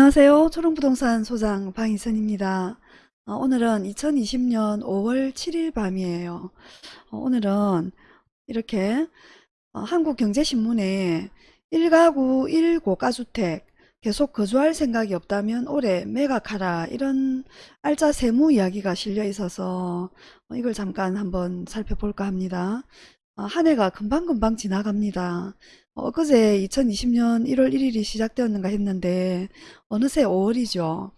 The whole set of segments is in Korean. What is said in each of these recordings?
안녕하세요. 초롱부동산 소장 방희선입니다. 어, 오늘은 2020년 5월 7일 밤이에요. 어, 오늘은 이렇게 어, 한국경제신문에 1가구 1고가주택 계속 거주할 생각이 없다면 올해 매각하라 이런 알짜 세무 이야기가 실려 있어서 어, 이걸 잠깐 한번 살펴볼까 합니다. 어, 한 해가 금방금방 지나갑니다. 어, 그제 2020년 1월 1일이 시작되었는가 했는데 어느새 5월이죠.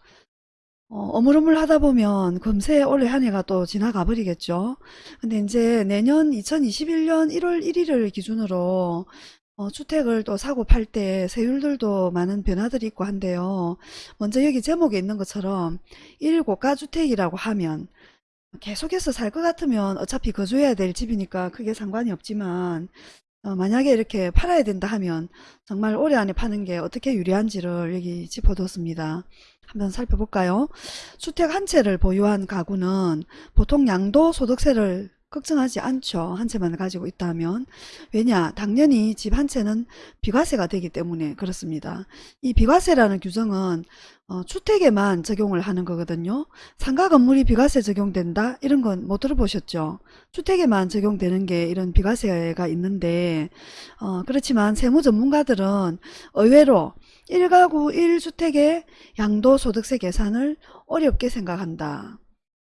어, 어물어물 하다 보면 금세 올해 한 해가 또 지나가 버리겠죠. 근데 이제 내년 2021년 1월 1일을 기준으로 어, 주택을 또 사고 팔 때 세율들도 많은 변화들이 있고 한데요. 먼저 여기 제목에 있는 것처럼 1고가주택이라고 하면 계속해서 살 것 같으면 어차피 거주해야 될 집이니까 크게 상관이 없지만 어, 만약에 이렇게 팔아야 된다 하면 정말 올해 안에 파는 게 어떻게 유리한지를 여기 짚어뒀습니다. 한번 살펴볼까요? 주택 한 채를 보유한 가구는 보통 양도 소득세를 걱정하지 않죠. 한 채만 가지고 있다면. 왜냐? 당연히 집 한 채는 비과세가 되기 때문에 그렇습니다. 이 비과세라는 규정은 어, 주택에만 적용을 하는 거거든요. 상가 건물이 비과세 적용된다? 이런 건 못 들어보셨죠? 주택에만 적용되는 게 이런 비과세가 있는데 어, 그렇지만 세무 전문가들은 의외로 1가구 1주택의 양도소득세 계산을 어렵게 생각한다.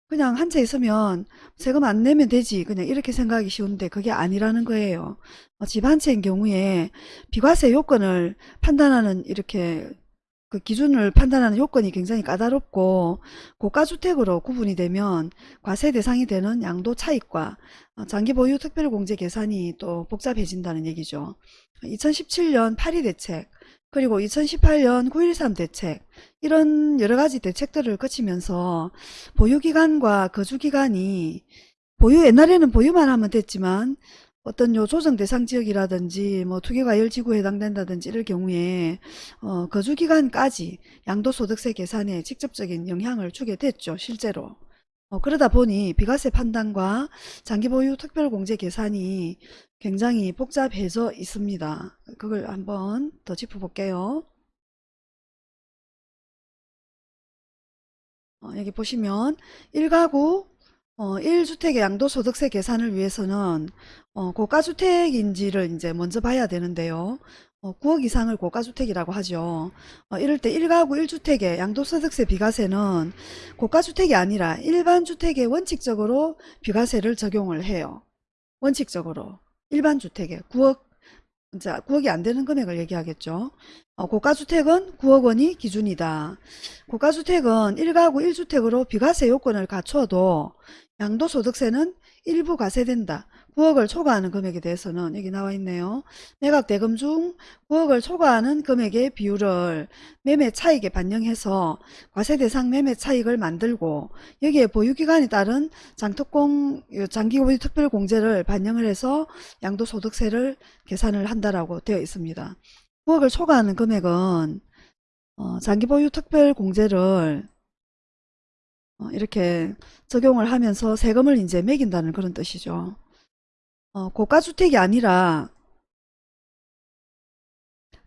그냥 한채 있으면 세금 안 내면 되지 그냥 이렇게 생각하기 쉬운데 그게 아니라는 거예요. 어, 집한 채인 경우에 비과세 요건을 판단하는 이렇게 그 기준을 판단하는 요건이 굉장히 까다롭고 고가주택으로 구분이 되면 과세 대상이 되는 양도 차익과 어, 장기 보유 특별공제 계산이 또 복잡해진다는 얘기죠. 2017년 8.2 대책 그리고 2018년 9.13 대책 이런 여러가지 대책들을 거치면서 보유기간과 거주기간이 보유 옛날에는 보유만 하면 됐지만 어떤 요 조정 대상 지역이라든지 뭐 투기과열 지구에 해당된다든지 이럴 경우에 어, 거주기간까지 양도소득세 계산에 직접적인 영향을 주게 됐죠 실제로 어, 그러다 보니 비과세 판단과 장기보유 특별공제 계산이 굉장히 복잡해져 있습니다. 그걸 한번 더 짚어볼게요. 어, 여기 보시면 1가구 어, 1주택의 양도소득세 계산을 위해서는 어, 고가주택인지를 이제 먼저 봐야 되는데요. 어, 9억 이상을 고가주택이라고 하죠. 어, 이럴 때 1가구 1주택의 양도소득세 비과세는 고가주택이 아니라 일반 주택에 원칙적으로 비과세를 적용을 해요. 원칙적으로 일반 주택에 9억 자 9억이 안 되는 금액을 얘기하겠죠. 어, 고가주택은 9억 원이 기준이다. 고가주택은 1가구 1주택으로 비과세 요건을 갖춰도 양도소득세는 일부 과세된다. 9억을 초과하는 금액에 대해서는 여기 나와 있네요. 매각 대금 중 9억을 초과하는 금액의 비율을 매매 차익에 반영해서 과세 대상 매매 차익을 만들고 여기에 보유기간에 따른 장특공 장기보유 특별공제를 반영을 해서 양도소득세를 계산을 한다라고 되어 있습니다. 9억을 초과하는 금액은 어, 장기보유 특별공제를 어, 이렇게 적용을 하면서 세금을 이제 매긴다는 그런 뜻이죠. 어, 고가주택이 아니라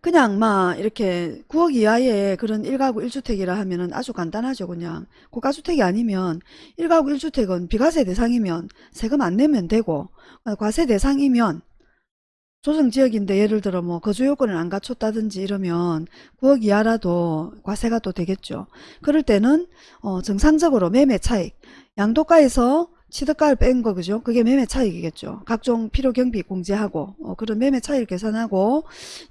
그냥 막 이렇게 9억 이하의 그런 1가구 1주택이라 하면은 아주 간단하죠 그냥. 고가주택이 아니면 1가구 1주택은 비과세 대상이면 세금 안 내면 되고 어, 과세 대상이면 조정지역인데 예를 들어 뭐 거주요건을 안 갖췄다든지 이러면 9억 이하라도 과세가 또 되겠죠. 그럴 때는 어 정상적으로 매매 차익 양도가에서 취득가를 뺀 거 그죠? 그게 매매 차익이겠죠. 각종 필요 경비 공제하고 어, 그런 매매 차익을 계산하고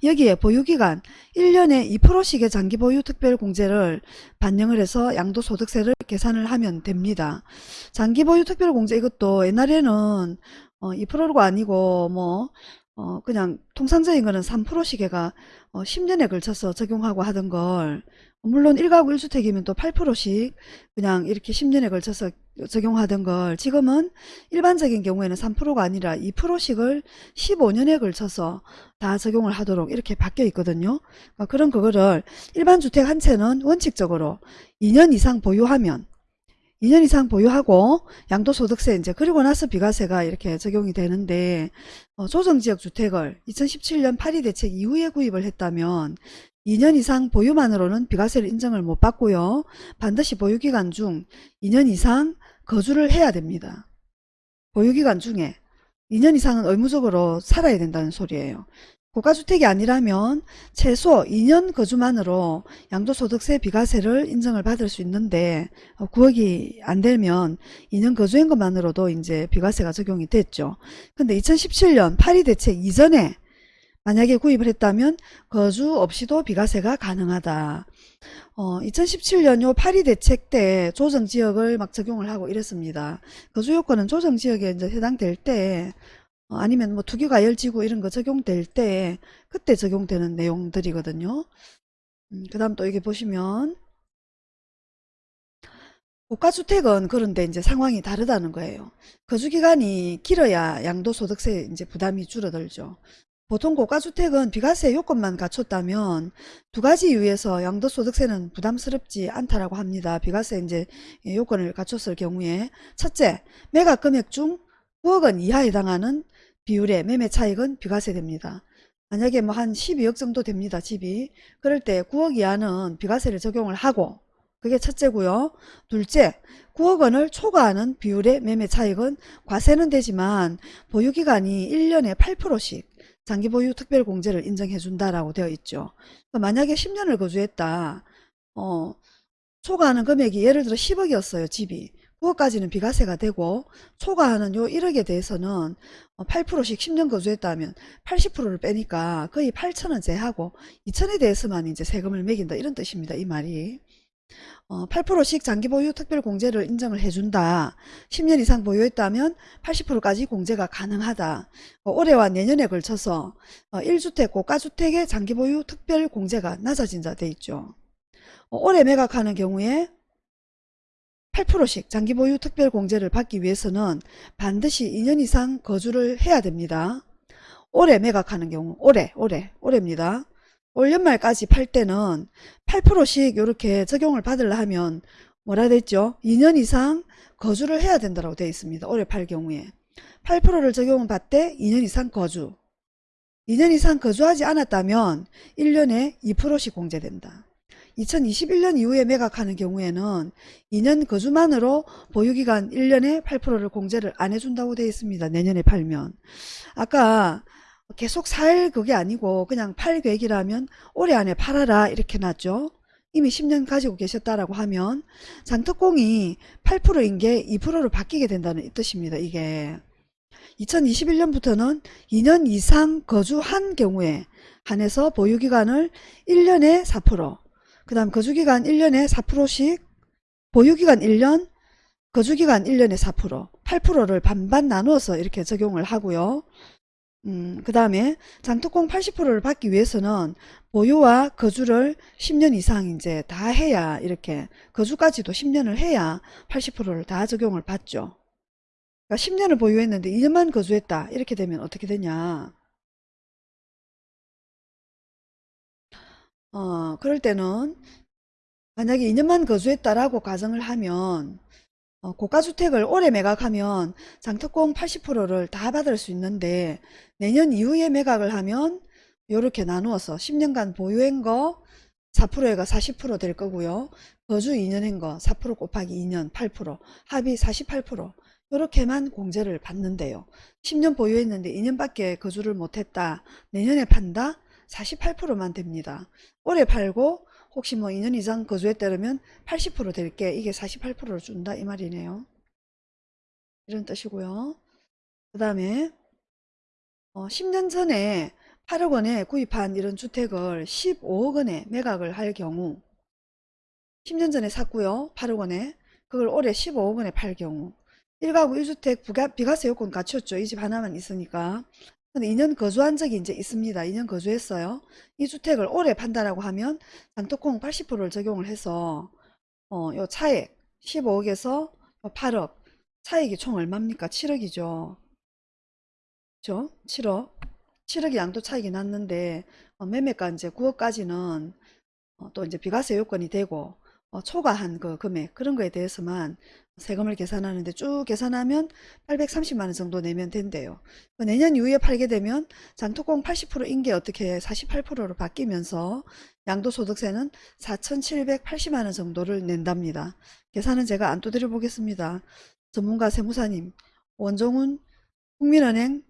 여기에 보유기간 1년에 2%씩의 장기 보유 특별 공제를 반영을 해서 양도소득세를 계산을 하면 됩니다. 장기 보유 특별 공제 이것도 옛날에는 어, 2%가 아니고 뭐 어, 그냥 통상적인 거는 3%씩에가 어, 10년에 걸쳐서 적용하고 하던 걸 물론 1가구 1주택이면 또 8%씩 그냥 이렇게 10년에 걸쳐서 적용하던 걸 지금은 일반적인 경우에는 3%가 아니라 2%씩을 15년에 걸쳐서 다 적용을 하도록 이렇게 바뀌어 있거든요. 그러니까 그런 그거를 일반 주택 한 채는 원칙적으로 2년 이상 보유하면 2년 이상 보유하고 양도소득세 이제 그리고 나서 비과세가 이렇게 적용이 되는데 어, 조정지역 주택을 2017년 8.2 대책 이후에 구입을 했다면 2년 이상 보유만으로는 비과세를 인정을 못 받고요. 반드시 보유기간 중 2년 이상 거주를 해야 됩니다. 보유기간 중에 2년 이상은 의무적으로 살아야 된다는 소리예요. 고가주택이 아니라면 최소 2년 거주만으로 양도소득세 비과세를 인정을 받을 수 있는데 9억이 안 되면 2년 거주한 것만으로도 이제 비과세가 적용이 됐죠. 근데 2017년 파리 대책 이전에 만약에 구입을 했다면 거주 없이도 비과세가 가능하다. 어, 2017년 요 파리 대책 때 조정 지역을 막 적용을 하고 이랬습니다. 거주 요건은 조정 지역에 이제 해당될 때 어, 아니면 뭐 투기과열지구 이런 거 적용될 때 그때 적용되는 내용들이거든요. 음, 그 다음 또 여기 보시면 고가주택은 그런데 이제 상황이 다르다는 거예요. 거주기간이 길어야 양도소득세 이제 부담이 줄어들죠. 보통 고가주택은 비과세 요건만 갖췄다면 두 가지 이유에서 양도소득세는 부담스럽지 않다라고 합니다. 비과세 이제 요건을 갖췄을 경우에 첫째, 매각 금액 중 9억 원 이하에 해당하는 비율의 매매 차익은 비과세됩니다. 만약에 뭐 한 12억 정도 됩니다. 집이. 그럴 때 9억 이하는 비과세를 적용을 하고 그게 첫째고요. 둘째, 9억 원을 초과하는 비율의 매매 차익은 과세는 되지만 보유기간이 1년에 8%씩 장기보유 특별공제를 인정해준다라고 되어 있죠. 그러니까 만약에 10년을 거주했다. 어, 초과하는 금액이 예를 들어 10억이었어요. 집이. 9억까지는 비과세가 되고 초과하는 요 1억에 대해서는 8%씩 10년 거주했다면 80%를 빼니까 거의 8천원 제하고 2천에 대해서만 이제 세금을 매긴다 이런 뜻입니다. 이 말이. 어, 8%씩 장기 보유 특별 공제를 인정을 해준다. 10년 이상 보유했다면 80%까지 공제가 가능하다. 어, 올해와 내년에 걸쳐서 어, 1주택 고가주택의 장기 보유 특별 공제가 낮아진다 돼 있죠. 어, 올해 매각하는 경우에 8%씩 장기보유 특별공제를 받기 위해서는 반드시 2년 이상 거주를 해야 됩니다. 올해 매각하는 경우 올해 올해 올해입니다. 올 연말까지 팔 때는 8%씩 이렇게 적용을 받으려 하면 뭐라 됐죠? 2년 이상 거주를 해야 된다고 되어 있습니다. 올해 팔 경우에 8%를 적용을 받되 2년 이상 거주 2년 이상 거주하지 않았다면 1년에 2%씩 공제된다. 2021년 이후에 매각하는 경우에는 2년 거주만으로 보유기간 1년에 8%를 공제를 안 해준다고 되어 있습니다. 내년에 팔면. 아까 계속 살 그게 아니고 그냥 팔 계획이라면 올해 안에 팔아라 이렇게 놨죠. 이미 10년 가지고 계셨다라고 하면 장특공이 8%인 게 2%로 바뀌게 된다는 뜻입니다. 이게 2021년부터는 2년 이상 거주한 경우에 한해서 보유기간을 1년에 4%, 그 다음 거주기간 1년에 4%씩 보유기간 1년 거주기간 1년에 4% 8%를 반반 나누어서 이렇게 적용을 하고요. 음, 그 다음에 장특공 80%를 받기 위해서는 보유와 거주를 10년 이상 이제 다 해야 이렇게 거주까지도 10년을 해야 80%를 다 적용을 받죠. 그러니까 10년을 보유했는데 2년만 거주했다. 이렇게 되면 어떻게 되냐. 어, 그럴 때는 만약에 2년만 거주했다라고 가정을 하면 어, 고가주택을 올해 매각하면 장특공 80%를 다 받을 수 있는데 내년 이후에 매각을 하면 이렇게 나누어서 10년간 보유한 거 4%가 40%될 거고요. 거주 2년 한거4% 곱하기 2년 8% 합이 48% 이렇게만 공제를 받는데요. 10년 보유했는데 2년밖에 거주를 못했다. 내년에 판다? 48%만 됩니다. 올해 팔고 혹시 뭐 2년 이상 거주했다면 80%될 게 이게 48%를 준다 이 말이네요. 이런 뜻이고요. 그 다음에 어, 10년 전에 8억 원에 구입한 이런 주택을 15억 원에 매각을 할 경우 10년 전에 샀고요. 8억 원에 그걸 올해 15억 원에 팔 경우 1가구 1주택 비과세 요건 갖췄죠. 이 집 하나만 있으니까 2년 거주한 적이 이제 있습니다. 2년 거주했어요. 이 주택을 올해 판다라고 하면 장특공 80%를 적용을 해서 어, 요 차액 15억에서 8억 차액이 총 얼마입니까? 7억이죠. 그죠? 7억. 7억이 양도 차익이 났는데 어, 매매가 이제 9억까지는 어, 또 이제 비과세 요건이 되고 어, 초과한 그 금액 그런 거에 대해서만 세금을 계산하는데 쭉 계산하면 830만 원 정도 내면 된대요. 그 내년 이후에 팔게 되면 장토공 80%인 게 어떻게 48%로 바뀌면서 양도소득세는 4,780만 원 정도를 낸답니다. 계산은 제가 안 두드려 보겠습니다. 전문가 세무사님 원종훈 국민은행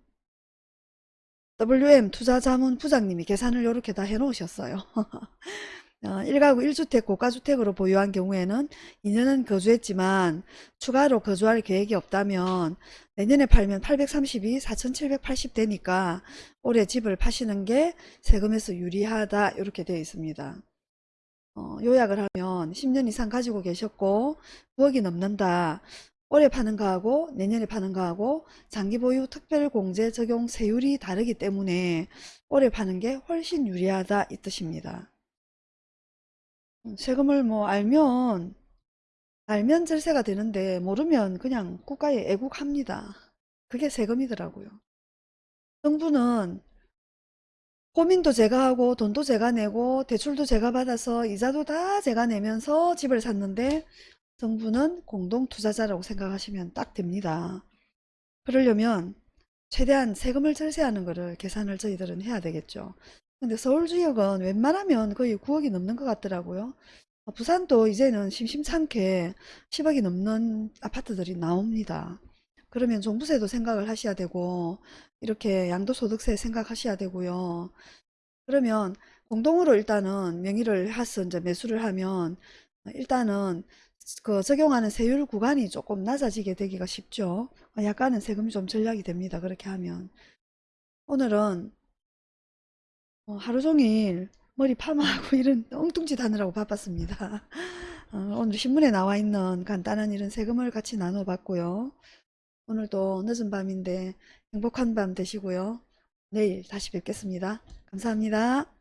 WM 투자자문 부장님이 계산을 이렇게 다 해놓으셨어요. 어, 1가구 1주택 고가주택으로 보유한 경우에는 2년은 거주했지만 추가로 거주할 계획이 없다면 내년에 팔면 832, 4780 되니까 올해 집을 파시는 게 세금에서 유리하다 이렇게 되어 있습니다. 어, 요약을 하면 10년 이상 가지고 계셨고 9억이 넘는다. 올해 파는 거하고 내년에 파는 거하고 장기 보유 특별공제 적용 세율이 다르기 때문에 올해 파는 게 훨씬 유리하다 이 뜻입니다. 음, 세금을 뭐 알면 알면 절세가 되는데 모르면 그냥 국가에 애국합니다. 그게 세금이더라고요. 정부는 고민도 제가 하고 돈도 제가 내고 대출도 제가 받아서 이자도 다 제가 내면서 집을 샀는데 정부는 공동투자자라고 생각하시면 딱 됩니다. 그러려면 최대한 세금을 절세하는 것을 계산을 저희들은 해야 되겠죠. 근데 서울 지역은 웬만하면 거의 9억이 넘는 것 같더라고요. 어, 부산도 이제는 심심찮게 10억이 넘는 아파트들이 나옵니다. 그러면 종부세도 생각을 하셔야 되고 이렇게 양도소득세 생각하셔야 되고요. 그러면 공동으로 일단은 명의를 해서 이제 매수를 하면 일단은 그 적용하는 세율 구간이 조금 낮아지게 되기가 쉽죠. 약간은 세금이 좀 절약이 됩니다. 그렇게 하면. 오늘은 어, 하루 종일 머리 파마하고 이런 엉뚱짓 하느라고 바빴습니다. 어, 오늘 신문에 나와 있는 간단한 이런 세금을 같이 나눠봤고요. 오늘도 늦은 밤인데 행복한 밤 되시고요. 내일 다시 뵙겠습니다. 감사합니다.